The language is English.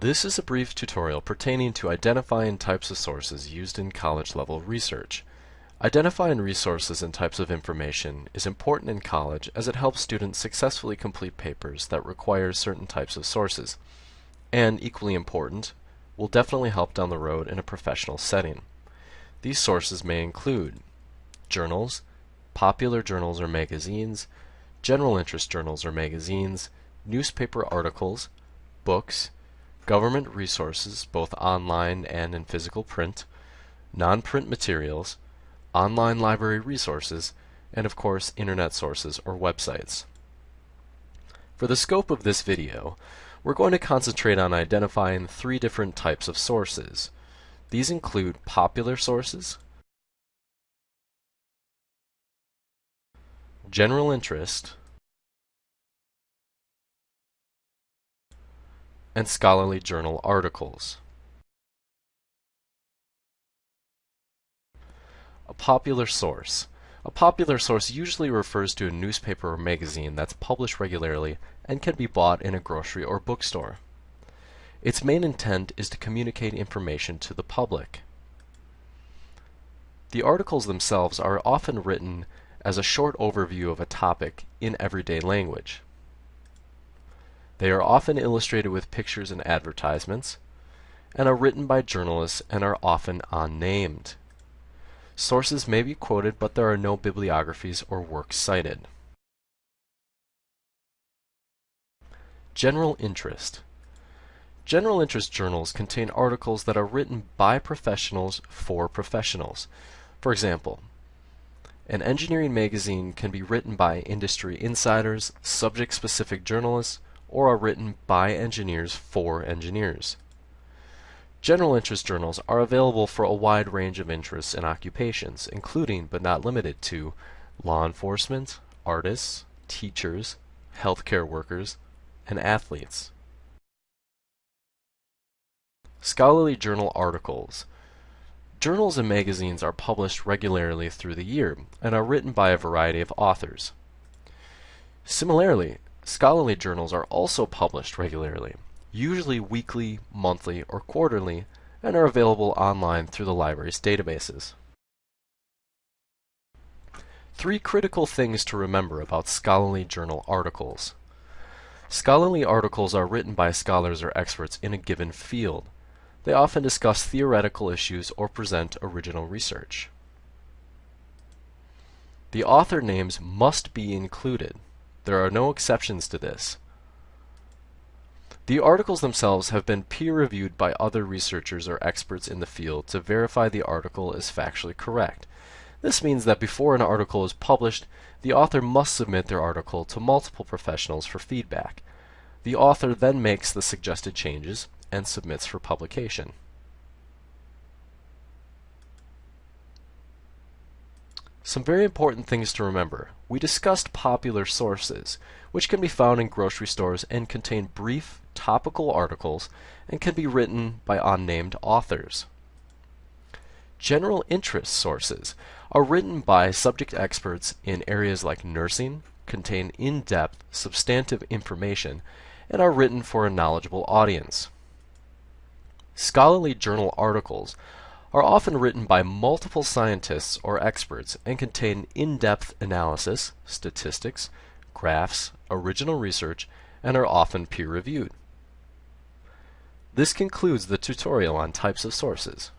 This is a brief tutorial pertaining to identifying types of sources used in college-level research. Identifying resources and types of information is important in college as it helps students successfully complete papers that require certain types of sources. And equally important, will definitely help down the road in a professional setting. These sources may include journals, popular journals or magazines, general interest journals or magazines, newspaper articles, books, government resources, both online and in physical print, non-print materials, online library resources, and of course internet sources or websites. For the scope of this video, we're going to concentrate on identifying three different types of sources. These include popular sources, general interest, and scholarly journal articles. A popular source. A popular source usually refers to a newspaper or magazine that's published regularly and can be bought in a grocery or bookstore. Its main intent is to communicate information to the public. The articles themselves are often written as a short overview of a topic in everyday language. They are often illustrated with pictures and advertisements, and are written by journalists and are often unnamed. Sources may be quoted, but there are no bibliographies or works cited. General interest. General interest journals contain articles that are written by professionals for professionals. For example, an engineering magazine can be written by industry insiders, subject-specific journalists, or are written by engineers for engineers. General interest journals are available for a wide range of interests and occupations, including but not limited to law enforcement, artists, teachers, healthcare workers, and athletes. Scholarly journal articles. Journals and magazines are published regularly through the year and are written by a variety of authors. Similarly, Scholarly journals are also published regularly, usually weekly, monthly, or quarterly, and are available online through the library's databases. Three critical things to remember about scholarly journal articles. Scholarly articles are written by scholars or experts in a given field. They often discuss theoretical issues or present original research. The author names must be included. There are no exceptions to this. The articles themselves have been peer-reviewed by other researchers or experts in the field to verify the article is factually correct. This means that before an article is published, the author must submit their article to multiple professionals for feedback. The author then makes the suggested changes and submits for publication. Some very important things to remember. We discussed popular sources, which can be found in grocery stores and contain brief, topical articles and can be written by unnamed authors. General interest sources are written by subject experts in areas like nursing, contain in-depth, substantive information, and are written for a knowledgeable audience. Scholarly journal articles are often written by multiple scientists or experts and contain in-depth analysis, statistics, graphs, original research, and are often peer-reviewed. This concludes the tutorial on types of sources.